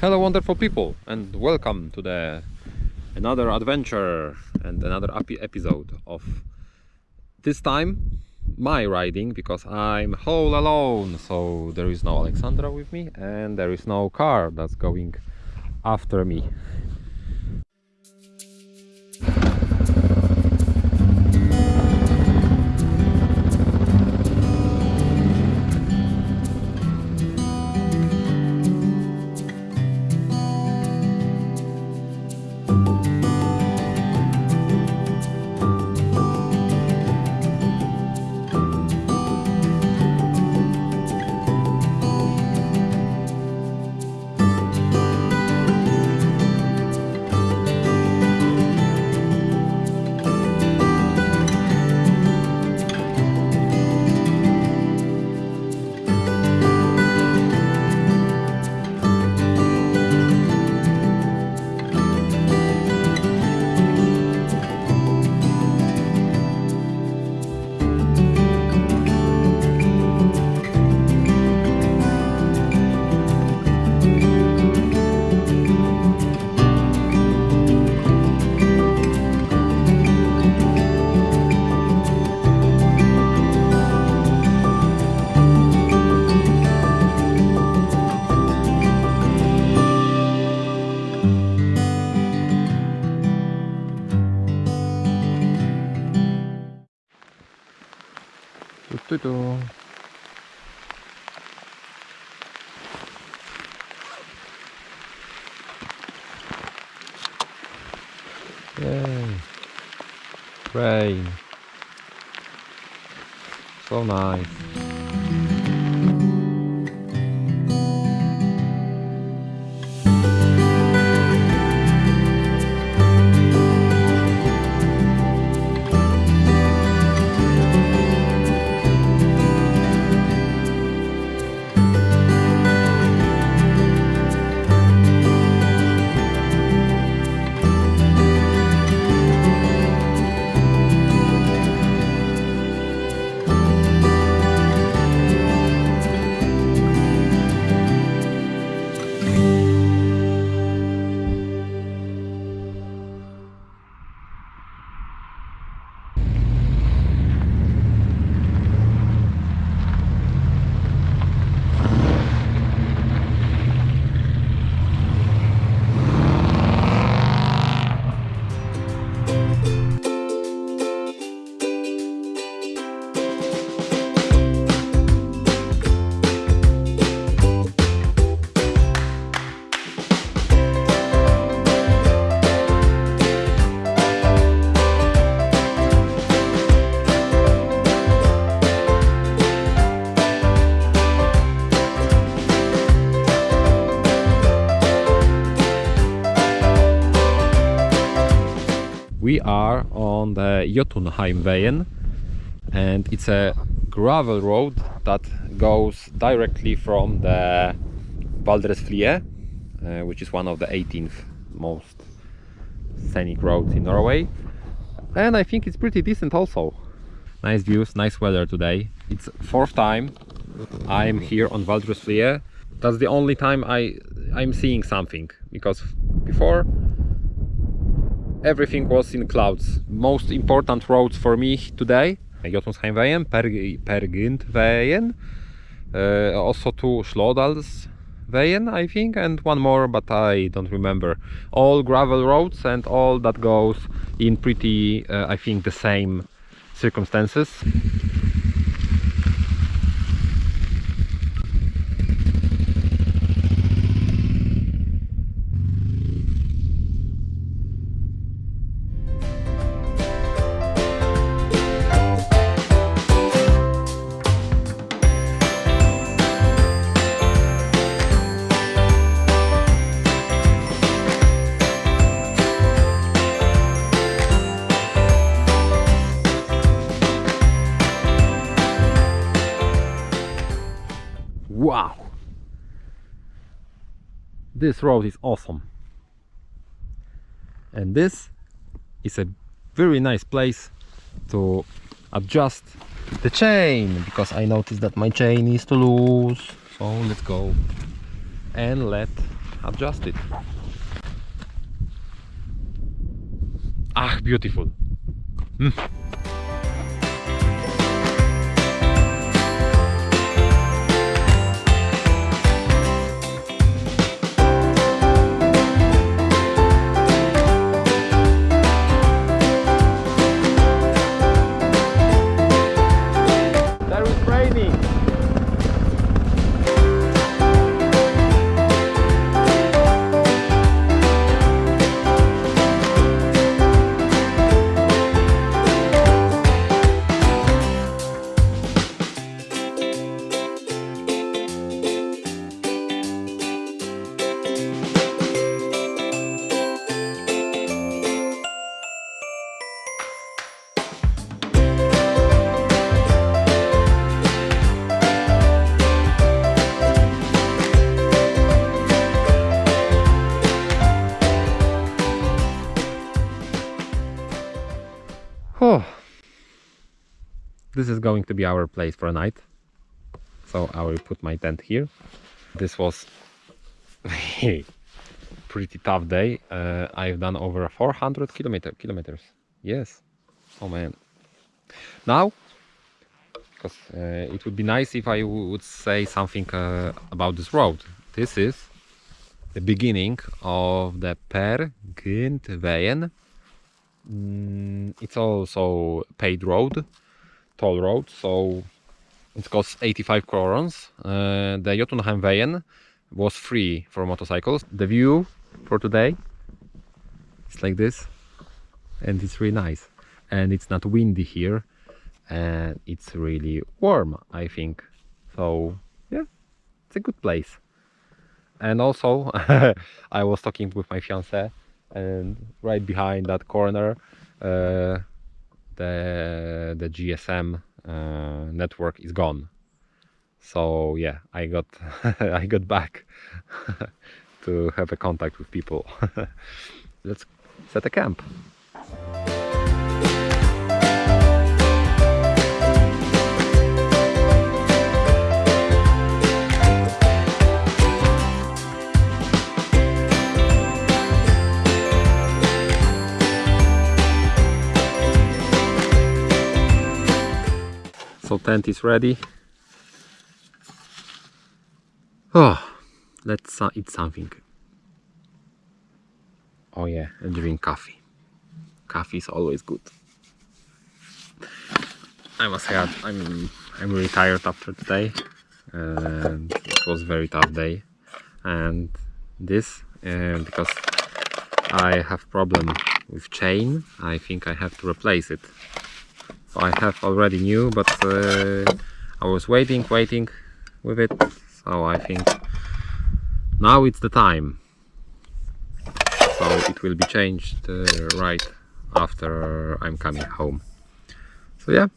Hello wonderful people and welcome to the another adventure and another epi- episode of this time my riding because I'm all alone. So there is no Alexandra with me and there is no car that's going after me Du-du-du. Yay. Rain. So nice. We are on the Jotunheimvegen and it's a gravel road that goes directly from the Valdresflye uh, which is one of the 18th most scenic roads in Norway. And I think it's pretty decent also. Nice views nice weather today. It's fourth time I'm here on Valdresflye that's the only time I I'm seeing something because before everything was in clouds. Most important roads for me today, Jotunheimvegen, Pergindwegen, uh, also to Slådalsveien, I think, and one more, but I don't remember. All gravel roads and all that goes in pretty, uh, I think, the same circumstances. Wow! This road is awesome. And this is a very nice place to adjust the chain because I noticed that my chain is too loose. So let's go and let adjust it. Ah, beautiful. Mm. This is going to be our place for a night. So I will put my tent here. This was a pretty tough day. Uh, I've done over 400 kilometer kilometers. Yes. Oh man. Now, because uh, it would be nice if I would say something uh, about this road. This is the beginning of the Peer Gyntveien Mm, it's also paid road, toll road, so it costs 85 crowns. Uh, the Jotunheimveien was free for motorcycles. The view for today is like this, and it's really nice. And it's not windy here, and it's really warm, I think. So yeah, it's a good place. And also, I was talking with my fiance and right behind that corner uh, the the GSM uh, network is gone. So yeah I got I got back to have a contact with people. Let's set a camp tent is ready. Oh let's eat something. Oh yeah and drink coffee. Coffee is always good. I must say I'm I'm really tired after today. And it was a very tough day. And this uh, because I have problem with chain I think I have to replace it I have already new but uh, I was waiting waiting with it. So I think now it's the time. So it will be changed uh, right after I'm coming home. So yeah